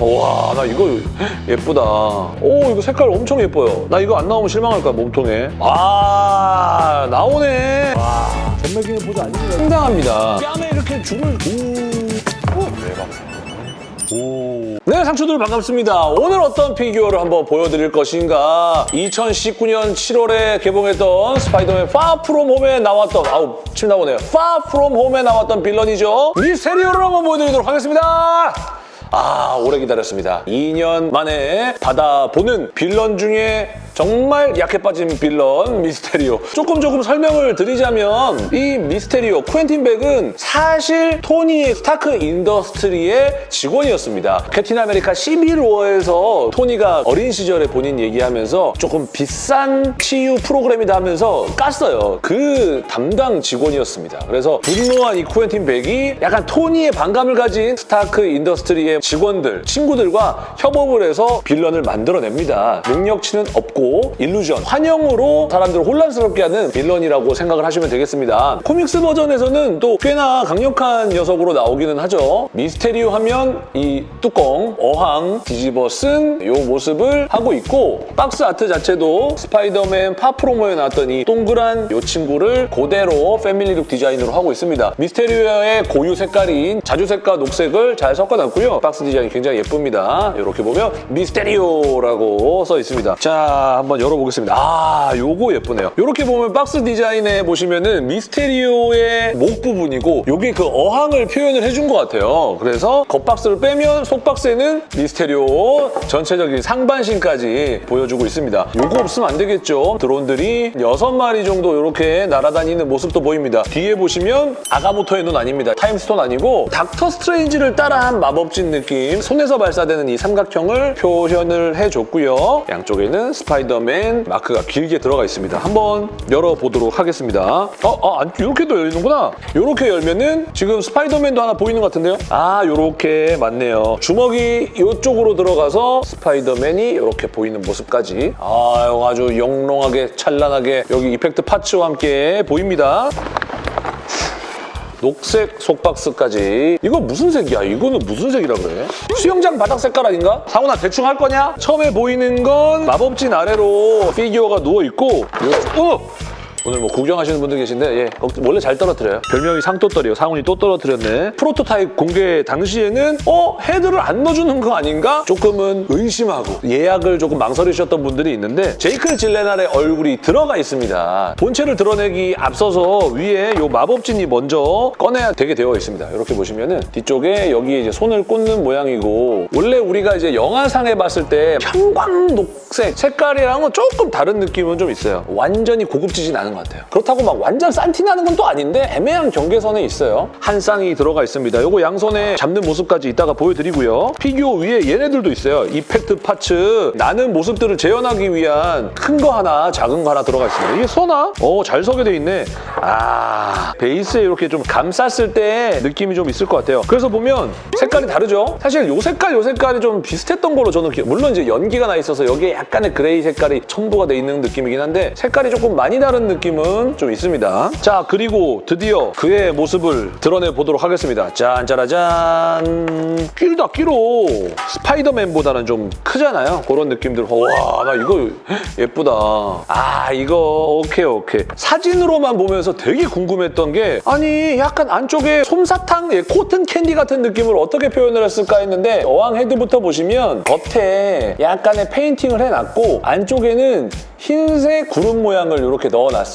와, 나 이거 예쁘다. 오, 이거 색깔 엄청 예뻐요. 나 이거 안 나오면 실망할 거야, 몸통에. 아, 나오네. 와, 전매기는 보자 아닙니다. 상당합니다. 뺨에 이렇게 줄을 오, 오, 대박. 오. 네, 상추들 반갑습니다. 오늘 어떤 피규어를 한번 보여드릴 것인가. 2019년 7월에 개봉했던 스파이더맨 Far From Home에 나왔던, 아우, 침 나오네요. Far From Home에 나왔던 빌런이죠. 미스테리오를 한번 보여드리도록 하겠습니다. 아, 오래 기다렸습니다. 2년 만에 받아보는 빌런 중에 정말 약해 빠진 빌런 미스테리오. 조금 조금 설명을 드리자면 이 미스테리오 쿠엔틴 벡은 사실 토니 스타크 인더스트리의 직원이었습니다. 캡틴 아메리카 시빌 워에서 토니가 어린 시절에 본인 얘기하면서 조금 비싼 치유 프로그램이다 하면서 깠어요. 그 담당 직원이었습니다. 그래서 분노한 이 쿠엔틴 벡이 약간 토니의 반감을 가진 스타크 인더스트리의 직원들, 친구들과 협업을 해서 villain을 만들어냅니다. 능력치는 없고 illusion, 환영으로 사람들을 혼란스럽게 하는 villain이라고 생각을 하시면 되겠습니다. comics 버전에서는 또 꽤나 강력한 녀석으로 나오기는 하죠. 미스테리오 하면 이 뚜껑, 어항 뒤집어쓴 이 모습을 하고 있고 박스 아트 자체도 스파이더맨 파 프롬 홈에 나왔던 이 동그란 이 친구를 그대로 family look 디자인으로 하고 있습니다. 미스테리오의 고유 색깔인 자주색과 녹색을 잘 섞어놨고요. 박스 디자인이 굉장히 예쁩니다. 이렇게 보면 미스테리오라고 써 있습니다. 자, 한번 열어보겠습니다. 아, 요거 예쁘네요. 이렇게 보면 박스 디자인에 보시면은 미스테리오의 목 부분이고 여기 그 어항을 표현을 해준 것 같아요. 그래서 겉박스를 빼면 속박스에는 미스테리오 전체적인 상반신까지 보여주고 있습니다. 요거 없으면 안 되겠죠. 드론들이 여섯 마리 정도 이렇게 날아다니는 모습도 보입니다. 뒤에 보시면 아가모토의 눈 아닙니다. 타임스톤 아니고 닥터 스트레인지를 따라한 마법진 느낌 손에서 발사되는 이 삼각형을 표현을 해줬고요. 양쪽에는 스파이더 맨 마크가 길게 들어가 있습니다. 한번 열어보도록 하겠습니다. 어, 어, 안, 이렇게도 열리는구나. 이렇게 열면은 지금 스파이더맨도 하나 보이는 것 같은데요? 아, 이렇게 맞네요. 주먹이 이쪽으로 들어가서 스파이더맨이 이렇게 보이는 모습까지 아, 아주 영롱하게 찬란하게 여기 effect parts와 함께 보입니다. 녹색 속박스까지 이거 무슨 색이야? 이거는 무슨 색이라 그래? 수영장 바닥 색깔 아닌가? 상훈아 대충 할 거냐? 처음에 보이는 건 마법진 아래로 피규어가 누워있고 요, 어! 오늘 뭐 구경하시는 분들 계신데 예, 걱- 원래 잘 떨어뜨려요. 별명이 상또떨이에요. 상훈이 또 떨어뜨렸네. 프로토타입 공개 당시에는 어? 헤드를 안 넣어주는 거 아닌가? 조금은 의심하고 예약을 조금 망설이셨던 분들이 있는데 제이크 질레날의 얼굴이 들어가 있습니다. 본체를 드러내기 앞서서 위에 요 마법진이 먼저 꺼내야 되게 되어 있습니다. 이렇게 보시면 은 뒤쪽에 여기에 이제 손을 꽂는 모양이고 원래 우리가 이제 영화상에 봤을 때 편광 녹색 색깔이랑은 조금 다른 느낌은 좀 있어요. 완전히 고급지진 않은 것 같아요. 그렇다고 막 완전 싼티 나는 건 또 아닌데 애매한 경계선에 있어요. 한 쌍이 들어가 있습니다. 요거 양손에 잡는 모습까지 이따가 보여드리고요. 피규어 위에 얘네들도 있어요. effect parts 나는 모습들을 재현하기 위한 큰 거 하나 작은 거 하나 들어가 있습니다. 이게 서나? 어, 잘 서게 돼 있네. 아, 베이스에 이렇게 좀 감쌌을 때 느낌이 좀 있을 것 같아요. 그래서 보면 색깔이 다르죠? 사실 요 색깔, 요 색깔이 좀 비슷했던 걸로 저는 기 물론 이제 연기가 나 있어서 여기에 약간의 gray 색깔이 첨부가 돼 있는 느낌이긴 한데 색깔이 조금 많이 다른 느낌 은 좀 있습니다. 자, 그리고 드디어 그의 모습을 드러내 보도록 하겠습니다. 짠, 짜라잔. 끼다 끼로 스파이더맨보다는 좀 크잖아요. 그런 느낌들. 와, 나 이거 예쁘다. 아, 이거 오케이, 오케이. 사진으로만 보면서 되게 궁금했던 게 아니, 약간 안쪽에 솜사탕, 예, cotton candy 같은 느낌을 어떻게 표현을 했을까 했는데 어항 헤드부터 보시면 겉에 약간의 페인팅을 해놨고 안쪽에는 흰색 구름 모양을 이렇게 넣어놨어요.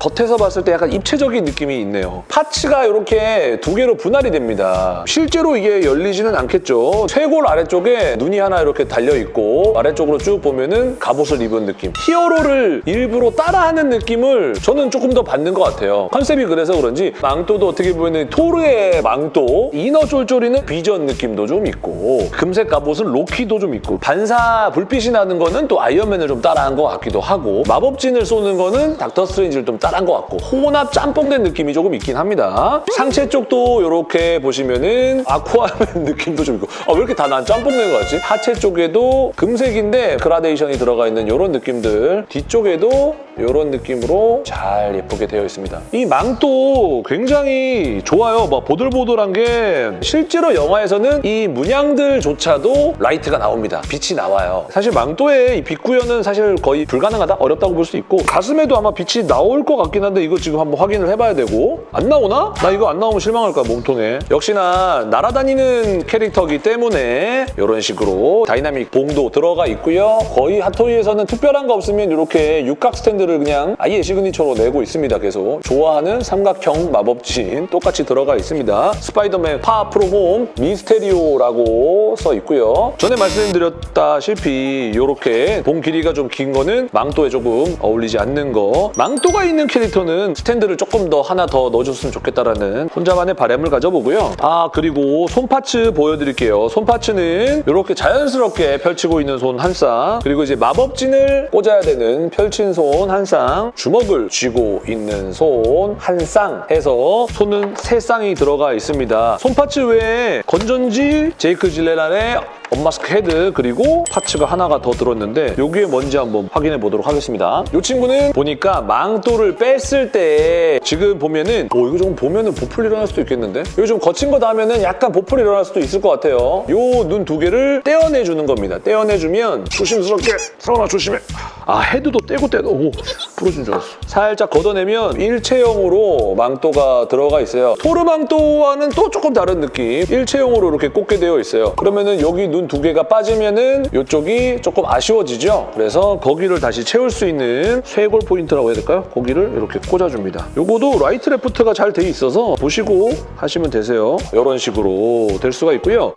겉에서 봤을 때 약간 입체적인 느낌이 있네요. parts가 이렇게 두 개로 분할이 됩니다. 실제로 이게 열리지는 않겠죠. 쇄골 아래쪽에 눈이 하나 이렇게 달려있고 아래쪽으로 쭉 보면은 갑옷을 입은 느낌. 히어로를 일부러 따라하는 느낌을 저는 조금 더 받는 것 같아요. 컨셉이 그래서 그런지 망토도 어떻게 보면 토르의 망토, inner 쫄쫄이는 비전 느낌도 좀 있고 금색 갑옷은 로키도 좀 있고 반사 불빛이 나는 거는 또 아이언맨을 좀 따라한 것 같기도 하고 마법진을 쏘는 거는 닥터 스트레인지를 좀 따라한 것 같고 혼합 짬뽕된 느낌이 조금 있긴 합니다. 상체 쪽도 이렇게 보시면은 아쿠아맨 느낌도 좀 있고 아, 왜 이렇게 다 난 짬뽕된 거 같지? 하체 쪽에도 금색인데 그라데이션이 들어가 있는 이런 느낌들 뒤쪽에도 이런 느낌으로 잘 예쁘게 되어 있습니다. 이 망도 굉장히 좋아요. 막 보들보들한 게 실제로 영화에서는 이 문양들조차도 라이트가 나옵니다. 빛이 나와요. 사실 망토의 이 빛 구현은 사실 거의 불가능하다? 어렵다고 볼 수 있고 가슴에도 아마 빛이 나올 것 같긴 한데 이거 지금 한번 확인을 해봐야 되고 안 나오나? 나 이거 안 나오면 실망할 거야 몸통에. 역시나 날아다니는 캐릭터이기 때문에 이런 식으로 다이나믹 봉도 들어가 있고요. 거의 핫토이에서는 특별한 거 없으면 이렇게 육각 스탠드를 그냥 아예 signature로 내고 있습니다. 계속 좋아하는 삼각형 마법진 똑같이 들어가 있습니다. 스파이더맨 파 프롬 홈 미스테리오라고 써 있고요. 전에 말씀드렸다시피 이렇게 봉 길이가 좀 긴 거는 망토에 조금 어울리지 않는 거. 망 토가 있는 캐릭터는 스탠드를 조금 더 하나 더 넣어줬으면 좋겠다라는 혼자만의 바람을 가져보고요. 아 그리고 손parts 보여드릴게요. 손parts는 이렇게 자연스럽게 펼치고 있는 손 한 쌍, 그리고 이제 마법진을 꽂아야 되는 펼친 손 한 쌍, 주먹을 쥐고 있는 손 한 쌍 해서 손은 세 쌍이 들어가 있습니다. 손parts 외에 건전지, 제이크 질렌할의 unmask 헤드 그리고 parts가 하나가 더 들었는데 여기에 뭔지 한번 확인해 보도록 하겠습니다. 이 친구는 보니까 망토를 뺐을 때 지금 보면은 오 이거 좀 보면은 보풀 일어날 수도 있겠는데? 이거 좀 거친 거 닿으면은 약간 보풀 일어날 수도 있을 것 같아요. 요 눈 두 개를 떼어내주는 겁니다. 떼어내주면 조심스럽게 서원아 조심해. 아 헤드도 떼고 떼도 오 부러진 줄 알았어. 살짝 걷어내면 일체형으로 망토가 들어가 있어요. 토르망토와는 또 조금 다른 느낌. 일체형으로 이렇게 꽂게 되어 있어요. 그러면은 여기 눈 두 개가 빠지면은 이쪽이 조금 아쉬워지죠. 그래서 거기를 다시 채울 수 있는 쇄골 포인트라고 해야 될까요? 거기를 이렇게 꽂아줍니다. 요거도 라이트 레프트가 잘 돼 있어서 보시고 하시면 되세요. 이런 식으로 될 수가 있고요.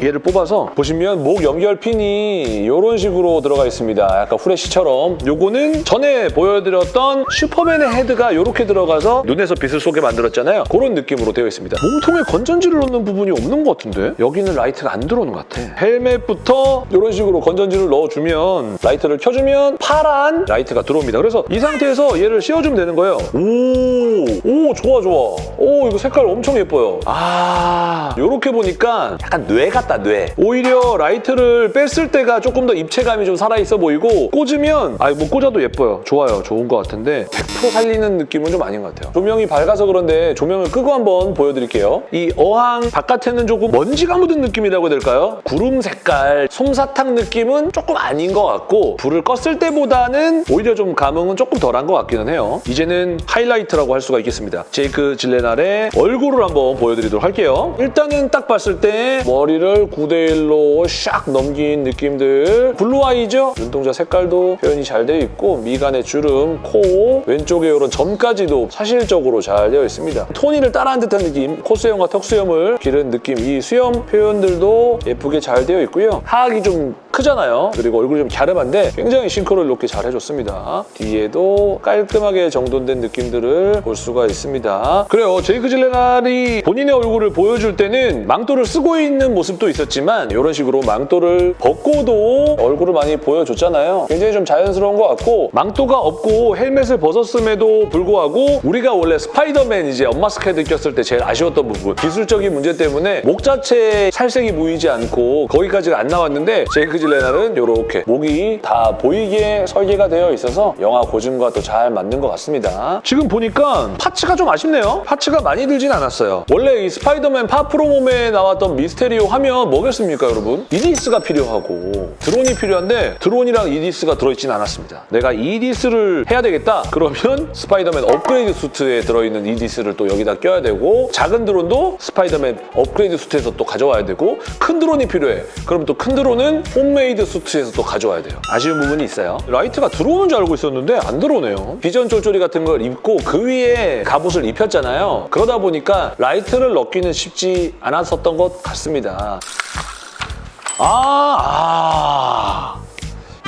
얘를 뽑아서 보시면 목 연결 핀이 이런 식으로 들어가 있습니다. 약간 후레쉬처럼. 요거는 전에 보여드렸던 슈퍼맨의 헤드가 이렇게 들어가서 눈에서 빛을 쏘게 만들었잖아요. 그런 느낌으로 되어 있습니다. 몸통에 건전지를 넣는 부분이 없는 것 같은데? 여기는 라이트가 안 들어오는 것 같아. 헬멧부터 이런 식으로 건전지를 넣어주면 라이트를 켜주면 파란 라이트가 들어옵니다. 그래서 이 상태에서 얘를 씌워주면 되는 거예요. 오, 오 좋아 좋아. 오 이거 색깔 엄청 예뻐요. 아 이렇게 보니까 약간 뇌 같다 뇌. 오히려 라이트를 뺐을 때가 조금 더 입체감이 좀 살아있어 보이고 꽂으면 아니 뭐 꽂아도 예뻐요. 좋아요. 좋은 것 같은데 100% 살리는 느낌은 좀 아닌 것 같아요. 조명이 밝아서 그런데 조명을 끄고 한번 보여드릴게요. 이 어항 바깥에는 조금 먼지가 묻은 느낌이라고 해야 될까요? 구름 색깔 솜사탕 느낌은 조금 아닌 것 같고 불을 껐을 때보다는 오히려 좀 감흥은 조금 덜한 것 같기는 해요. 이제는 하이라이트라고 할 수가 있겠습니다. 제이크 질렌할의 얼굴을 한번 보여드리도록 할게요. 일단은 딱 봤을 때 머리를 9대1로 샥 넘긴 느낌들 blue eye죠? 눈동자 색깔도 표현이 잘 되어 있고 미간의 주름, 코, 왼쪽에 이런 점까지도 사실적으로 잘 되어 있습니다. 토니를 따라한 듯한 느낌, 콧수염과 턱수염을 기른 느낌 이 수염 표현들도 예쁘게 잘 되어 있고요. 하악이 좀 크잖아요. 그리고 얼굴이 좀 갸름한데 굉장히 싱크로를 높게 잘 해줬습니다. 뒤에도 깔끔하게 정돈된 느낌들을 볼 수가 있습니다. 그래요. 제이크 질렌할이 본인의 얼굴을 보여줄 때는 망토를 쓰고 있는 모습도 있었지만 이런 식으로 망토를 벗고도 얼굴을 많이 보여줬잖아요. 굉장히 좀 자연스러운 것 같고 망토가 없고 헬멧을 벗었음에도 불구하고 우리가 원래 스파이더맨 이제 unmask 헤드 꼈을 때 제일 아쉬웠던 부분 기술적인 문제 때문에 목 자체에 살색이 보이지 않고 거기까지가 안 나왔는데 제이크 질렌할은 이렇게 목이 다 보이게 설계가 되어 있어서 영화 고증과 또 잘 맞는 것 같습니다. 지금 보니까 parts가 좀 아쉽네요. parts가 많이 들진 않았어요. 원래 이 스파이더맨 Far From Home에 나왔던 미스테리오 하면 뭐겠습니까, 여러분? 이디스가 필요하고 드론이 필요한데 드론이랑 이디스가 들어있진 않았습니다. 내가 이디스를 해야 되겠다? 그러면 스파이더맨 업그레이드 수트에 들어있는 이디스를 또 여기다 껴야 되고 작은 드론도 스파이더맨 업그레이드 수트에서 또 가져와야 되고 큰 드론이 필요해. 그럼 또 큰 드론은 홈 메이드 수트에서 또 가져와야 돼요. 아쉬운 부분이 있어요. 라이트가 들어오는 줄 알고 있었는데 안 들어오네요. 비전 쫄쫄이 같은 걸 입고 그 위에 갑옷을 입혔잖아요. 그러다 보니까 라이트를 넣기는 쉽지 않았었던 것 같습니다. 아, 아.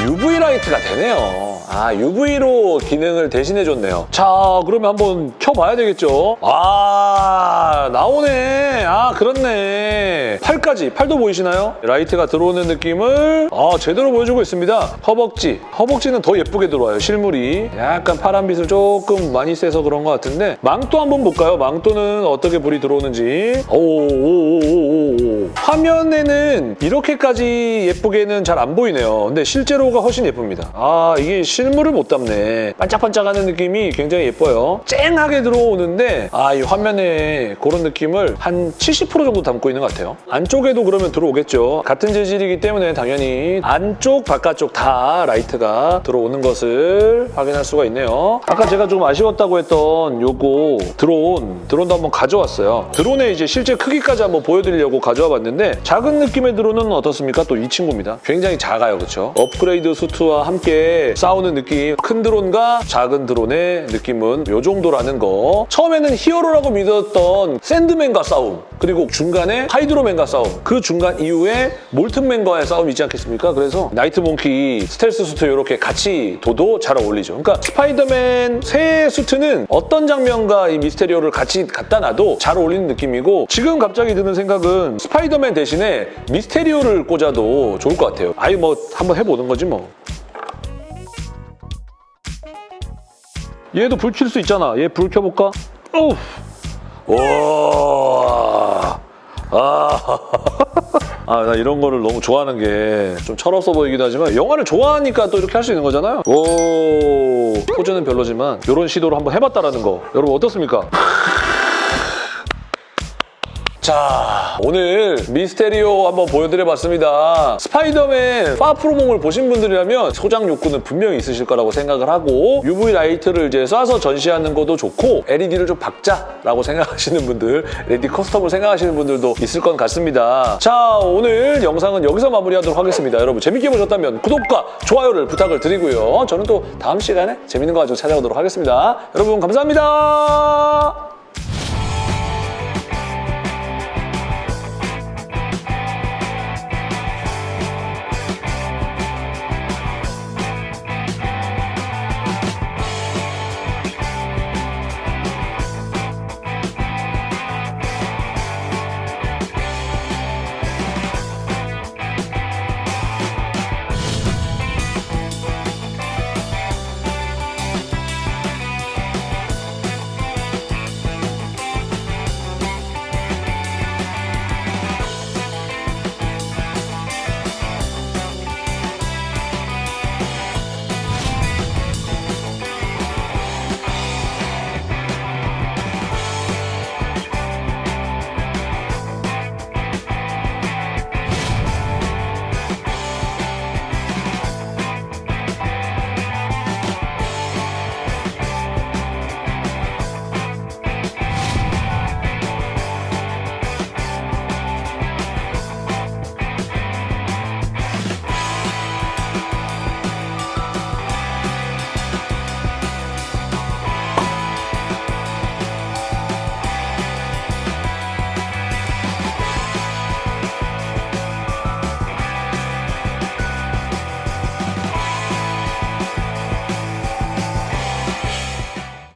UV 라이트가 되네요. 아, UV로 기능을 대신해줬네요. 자, 그러면 한번 켜봐야 되겠죠? 아, 나오네. 아, 그렇네. 팔까지, 팔도 보이시나요? 라이트가 들어오는 느낌을 아, 제대로 보여주고 있습니다. 허벅지. 허벅지는 더 예쁘게 들어와요, 실물이. 약간 파란빛을 조금 많이 쐬서 그런 것 같은데 망토 한번 볼까요? 망토는 어떻게 불이 들어오는지. 오오오오오오. 화면에는 이렇게까지 예쁘게는 잘 안 보이네요. 근데 실제로가 훨씬 예쁩니다. 아, 이게 실물을 못 담네. 반짝반짝하는 느낌이 굉장히 예뻐요. 쨍하게 들어오는데 아, 이 화면에 그런 느낌을 한70% 정도 담고 있는 것 같아요. 안쪽에도 그러면 들어오겠죠. 같은 재질이기 때문에 당연히 안쪽, 바깥쪽 다 라이트가 들어오는 것을 확인할 수가 있네요. 아까 제가 좀 아쉬웠다고 했던 요거 드론, 드론도 한번 가져왔어요. 드론의 이제 실제 크기까지 한번 보여드리려고 가져와 봤는데 작은 느낌의 드론은 어떻습니까? 또 이 친구입니다. 굉장히 작아요, 그렇죠? 업그레이드 수트와 함께 싸우는 느낌, 큰 드론과 작은 드론의 느낌은 요 정도라는 거. 처음에는 히어로라고 믿었던 샌드맨과 싸움, 그리고 중간에 하이드로맨과 싸움, 그 중간 이후에 몰튼맨과의 싸움이 있지 않겠습니까? 그래서 나이트몽키 스텔스 수트 이렇게 같이 둬도 잘 어울리죠. 그러니까 스파이더맨 새 수트는 어떤 장면과 이 미스테리오를 같이 갖다 놔도 잘 어울리는 느낌이고 지금 갑자기 드는 생각은 스파이더맨 대신에 미스테리오를 꽂아도 좋을 것 같아요. 아예 뭐 한번 해보는 거지 뭐. 얘도 불 킬 수 있잖아. 얘 불 켜볼까? 어우. 와. 아. 아, 나 이런 거를 너무 좋아하는 게 좀 철없어 보이기도 하지만 영화를 좋아하니까 또 이렇게 할 수 있는 거잖아요. 오. 포즈는 별로지만 이런 시도를 한번 해봤다라는 거. 여러분 어떻습니까? 자, 오늘 미스테리오 한번 보여드려봤습니다. 스파이더맨 파프로몽을 보신 분들이라면 소장 욕구는 분명히 있으실 거라고 생각을 하고 UV 라이트를 이제 쏴서 전시하는 것도 좋고 LED를 좀 박자라고 생각하시는 분들, LED custom을 생각하시는 분들도 있을 것 같습니다. 자, 오늘 영상은 여기서 마무리하도록 하겠습니다. 여러분 재밌게 보셨다면 구독과 좋아요를 부탁을 드리고요. 저는 또 다음 시간에 재밌는 거 가지고 찾아오도록 하겠습니다. 여러분 감사합니다.